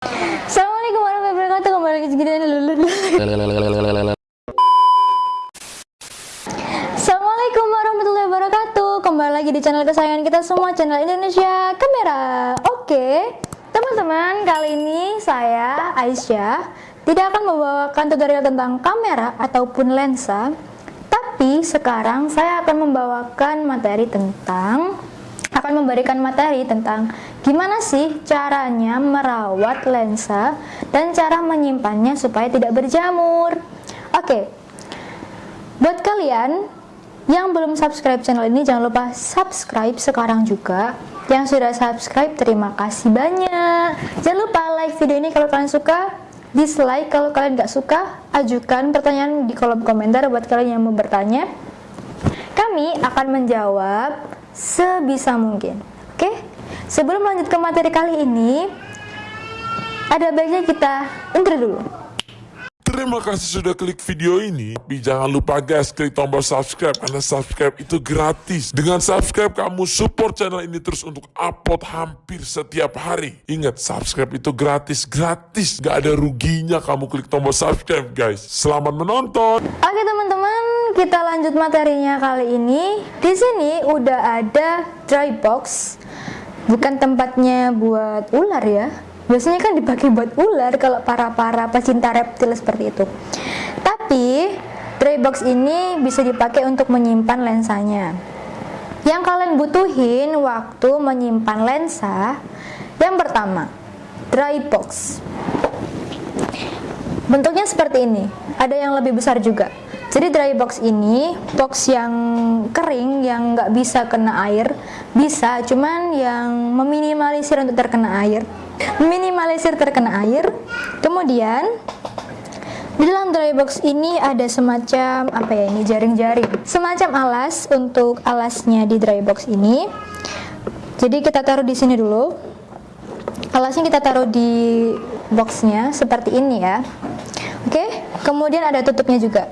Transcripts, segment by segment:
Assalamualaikum warahmatullahi wabarakatuh. Kembali lagi segini. Assalamualaikum warahmatullahi wabarakatuh. Kembali lagi di channel kesayangan kita semua Channel Indonesia Kamera. Oke Teman-teman kali ini saya Aisyah Tidak akan membawakan tutorial tentang kamera Ataupun lensa Tapi sekarang saya akan membawakan materi tentang akan memberikan materi tentang gimana sih caranya merawat lensa dan cara menyimpannya supaya tidak berjamur. Oke, buat kalian yang belum subscribe channel ini jangan lupa subscribe sekarang juga. Yang sudah subscribe terima kasih banyak. Jangan lupa like video ini kalau kalian suka, dislike kalau kalian gak suka, ajukan pertanyaan di kolom komentar buat kalian yang mau bertanya. Kami akan menjawab sebisa mungkin. Oke? Sebelum lanjut ke materi kali ini, ada baiknya kita intro dulu. Terima kasih sudah klik video ini. Tapi jangan lupa guys, klik tombol subscribe karena subscribe itu gratis. Dengan subscribe kamu support channel ini terus untuk upload hampir setiap hari. Ingat, subscribe itu gratis, gratis. Gak ada ruginya kamu klik tombol subscribe guys. Selamat menonton. Oke teman-teman, kita lanjut materinya kali ini. Di sini udah ada dry box. Bukan tempatnya buat ular ya, biasanya kan dipakai buat ular kalau para-para pecinta reptil seperti itu. Tapi dry box ini bisa dipakai untuk menyimpan lensanya. Yang kalian butuhin waktu menyimpan lensa yang pertama dry box. Bentuknya seperti ini. Ada yang lebih besar juga jadi dry box ini box yang kering yang nggak bisa kena air bisa cuman yang meminimalisir untuk terkena air. Minimalisir terkena air kemudian di dalam dry box ini ada semacam apa ya ini jaring-jaring. Semacam alas untuk alasnya di dry box ini. Jadi kita taruh di sini dulu. Alasnya kita taruh di boxnya seperti ini ya. Oke kemudian ada tutupnya juga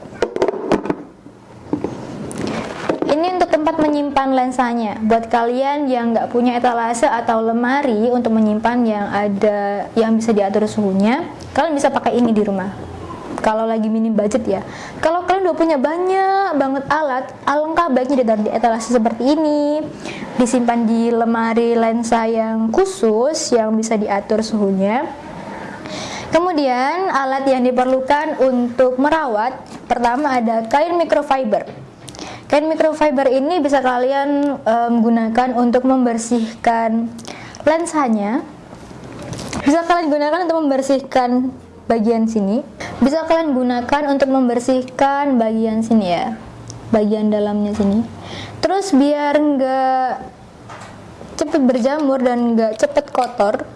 ini untuk tempat menyimpan lensanya. Buat kalian yang nggak punya etalase atau lemari untuk menyimpan yang ada yang bisa diatur suhunya kalian bisa pakai ini di rumah. Kalau lagi minim budget ya. Kalau kalian udah punya banyak banget alat alangkah baiknya ditaruh di etalase seperti ini. Disimpan di lemari lensa yang khusus yang bisa diatur suhunya. Kemudian alat yang diperlukan untuk merawat pertama ada kain microfiber Kain microfiber ini bisa kalian um, gunakan untuk membersihkan lensanya. Bisa kalian gunakan untuk membersihkan bagian sini. Bisa kalian gunakan untuk membersihkan bagian sini ya, bagian dalamnya sini. Terus biar nggak cepet berjamur dan nggak cepet kotor,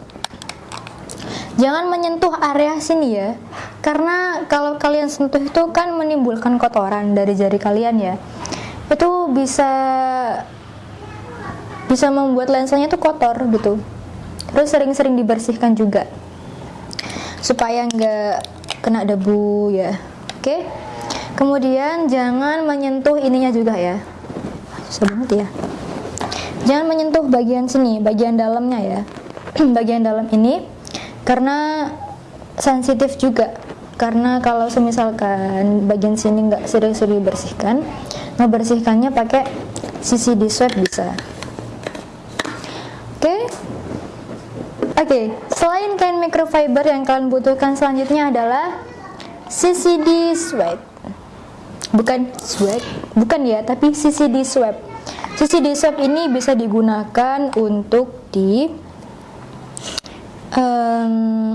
jangan menyentuh area sini ya karena kalau kalian sentuh itu kan menimbulkan kotoran dari jari kalian ya itu bisa bisa membuat lensanya tuh kotor gitu. Terus sering-sering dibersihkan juga. Supaya nggak kena debu ya. Oke? Kemudian jangan menyentuh ininya juga ya. Susah ya. Jangan menyentuh bagian sini bagian dalamnya ya. Bagian dalam ini karena sensitif juga. Karena kalau semisalkan bagian sini nggak sering-sering dibersihkan membersihkannya pakai CCD swab bisa oke okay? oke okay. selain kain microfiber yang kalian butuhkan selanjutnya adalah CCD swab bukan swab bukan ya tapi CCD swab CCD swab ini bisa digunakan untuk di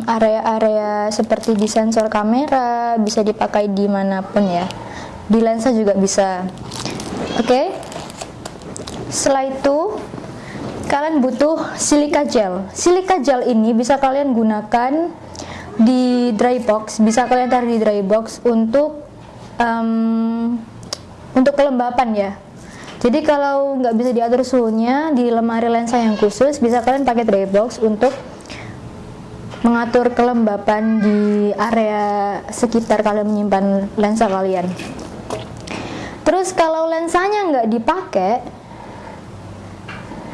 area-area um, seperti di sensor kamera bisa dipakai di mana pun ya di lensa juga bisa oke. Okay? setelah itu kalian butuh silika gel. Silika gel ini bisa kalian gunakan di dry box bisa kalian taruh di dry box untuk um, untuk kelembapan ya. Jadi kalau nggak bisa diatur suhunya di lemari lensa yang khusus bisa kalian pakai dry box untuk mengatur kelembapan di area sekitar kalian menyimpan lensa kalian Terus kalau lensanya nggak dipakai,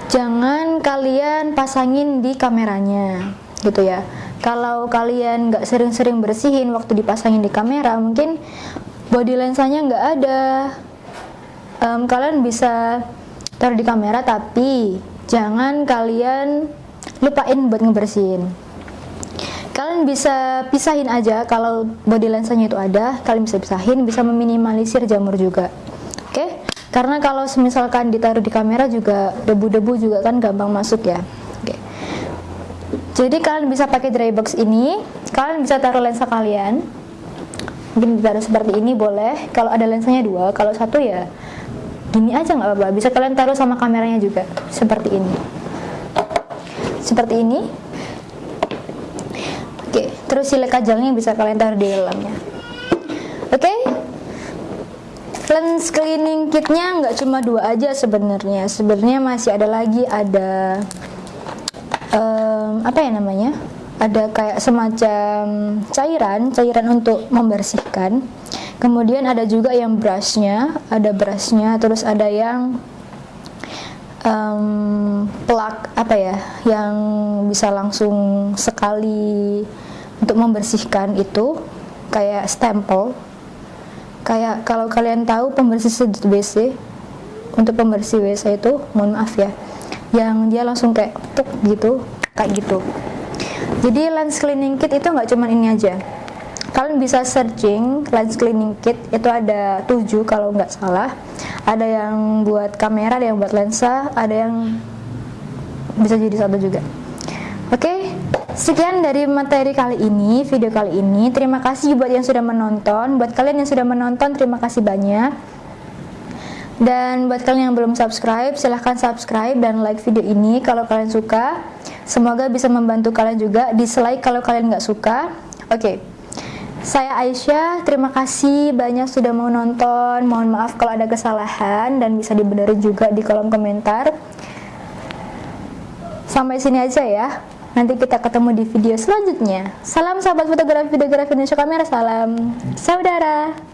jangan kalian pasangin di kameranya, gitu ya. kalau kalian nggak sering-sering bersihin waktu dipasangin di kamera mungkin body lensanya nggak ada. Em, kalian bisa taruh di kamera tapi jangan kalian lupain buat ngebersihin. Kalian bisa pisahin aja kalau body lensanya itu ada kalian bisa pisahin bisa meminimalisir jamur juga karena kalau misalkan ditaruh di kamera juga debu-debu juga kan gampang masuk ya. Oke. Jadi kalian bisa pakai dry box ini. Kalian bisa taruh lensa kalian. Mungkin ditaruh seperti ini boleh. Kalau ada lensanya dua kalau satu ya gini aja nggak apa-apa. Bisa kalian taruh sama kameranya juga seperti ini. Seperti ini. Oke terus silika gelnya bisa kalian taruh di dalamnya oke lens cleaning kitnya nggak cuma dua aja sebenarnya. Sebenarnya masih ada lagi ada em, apa ya namanya? Ada kayak semacam cairan cairan untuk membersihkan. Kemudian ada juga yang brushnya ada brushnya terus ada yang em, plak apa ya yang bisa langsung sekali untuk membersihkan itu kayak stempel kayak kalau kalian tahu pembersih WC untuk pembersih WC itu mohon maaf ya yang dia langsung kayak tuk gitu kayak gitu. Jadi lens cleaning kit itu nggak cuman ini aja. Kalian bisa searching lens cleaning kit itu ada 7 kalau nggak salah. Ada yang buat kamera ada yang buat lensa ada yang bisa jadi satu juga. Oke sekian dari materi kali ini video kali ini. Terima kasih buat yang sudah menonton. Buat kalian yang sudah menonton terima kasih banyak. Dan buat kalian yang belum subscribe silahkan subscribe dan like video ini kalau kalian suka. Semoga bisa membantu kalian juga. Dislike kalau kalian nggak suka. Oke. Saya Aisyah, terima kasih banyak sudah mau nonton. Mohon maaf kalau ada kesalahan dan bisa dibenerin juga di kolom komentar. Sampai sini aja ya. Nanti kita ketemu di video selanjutnya. Salam sahabat fotografi fotografi Indonesia Kamera, salam saudara.